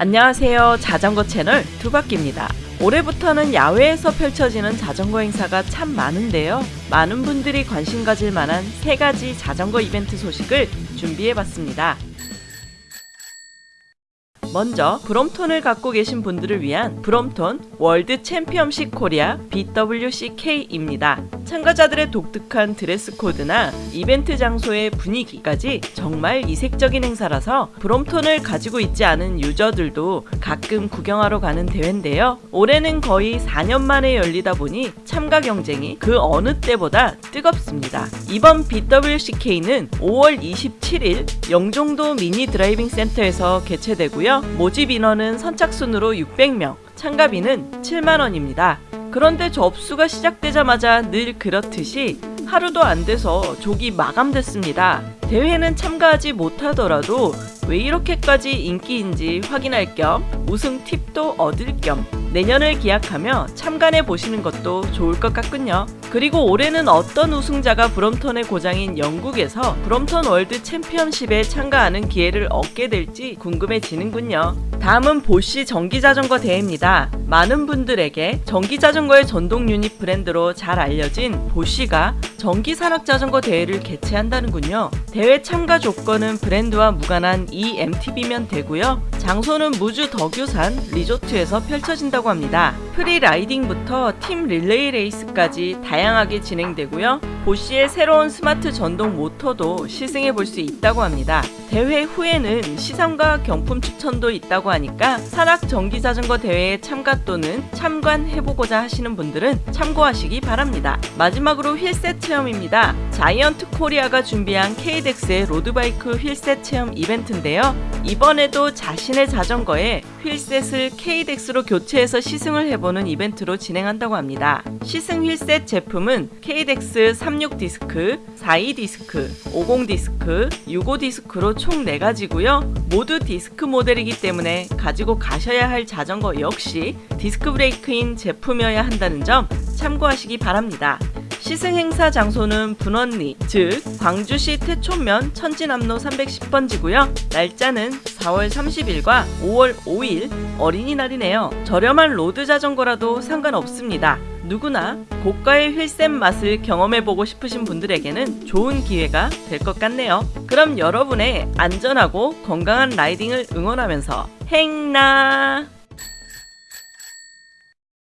안녕하세요. 자전거 채널 두바퀴입니다. 올해부터는 야외에서 펼쳐지는 자전거 행사가 참 많은데요. 많은 분들이 관심 가질 만한 세 가지 자전거 이벤트 소식을 준비해 봤습니다. 먼저 브롬톤을 갖고 계신 분들을 위한 브롬톤 월드 챔피언십 코리아 BWCK입니다. 참가자들의 독특한 드레스 코드나 이벤트 장소의 분위기까지 정말 이색적인 행사라서 브롬톤을 가지고 있지 않은 유저들도 가끔 구경하러 가는 대회인데요. 올해는 거의 4년 만에 열리다 보니 참가 경쟁이 그 어느 때보다 뜨겁습니다. 이번 BWCK는 5월 27일 영종도 미니 드라이빙 센터에서 개최되고요. 모집 인원은 선착순으로 600명, 참가비는 7만원입니다. 그런데 접수가 시작되자마자 늘 그렇듯이 하루도 안 돼서 조기 마감됐습니다. 대회는 참가하지 못하더라도 왜 이렇게까지 인기인지 확인할 겸 우승 팁도 얻을 겸 내년을 기약하며 참관해 보시는 것도 좋을 것 같군요. 그리고 올해는 어떤 우승자가 브롬톤의 고장인 영국에서 브롬톤 월드 챔피언십에 참가하는 기회를 얻게 될지 궁금해지는군요. 다음은 보쉬 전기자전거 대회입니다. 많은 분들에게 전기자전거의 전동 유닛 브랜드로 잘 알려진 보쉬가 전기산악자전거 대회를 개최한다는군요. 대회 참가 조건은 브랜드와 무관한 e-MTB면 되고요. 장소는 무주 덕유산 리조트에서 펼쳐진다고 합니다. free riding부터 팀 릴레이 레이스까지 다양하게 진행되고요. 보쉬의 새로운 스마트 전동 모터도 시승해 볼 수 있다고 합니다. 대회 후에는 시상과 경품 추첨도 있다고 하니까 산악 전기 자전거 대회에 참가 또는 참관해보고자 하시는 분들은 참고하시기 바랍니다. 마지막으로 wheelset 체험입니다. 자이언트 코리아가 준비한 KDX의 로드바이크 휠셋 체험 이벤트인데요. 이번에도 자신의 자전거에 휠셋을 KDX로 교체해서 시승을 해보는 이벤트로 진행한다고 합니다. 시승 wheelset 제품은 CADEX 36 디스크, 42 디스크, 50 디스크, 65 디스크로 총 4가지고요. 모두 디스크 모델이기 때문에 가지고 가셔야 할 자전거 역시 디스크 브레이크인 제품이어야 한다는 점 참고하시기 바랍니다. 시승 행사 장소는 분원리, 즉 광주시 퇴촌면 천진암로 310번지고요. 날짜는 4월 30일과 5월 5일 어린이날이네요. 저렴한 로드 자전거라도 상관없습니다. 누구나 고가의 wheelset 맛을 경험해보고 싶으신 분들에게는 좋은 기회가 될 것 같네요. 그럼 여러분의 안전하고 건강한 라이딩을 응원하면서 행나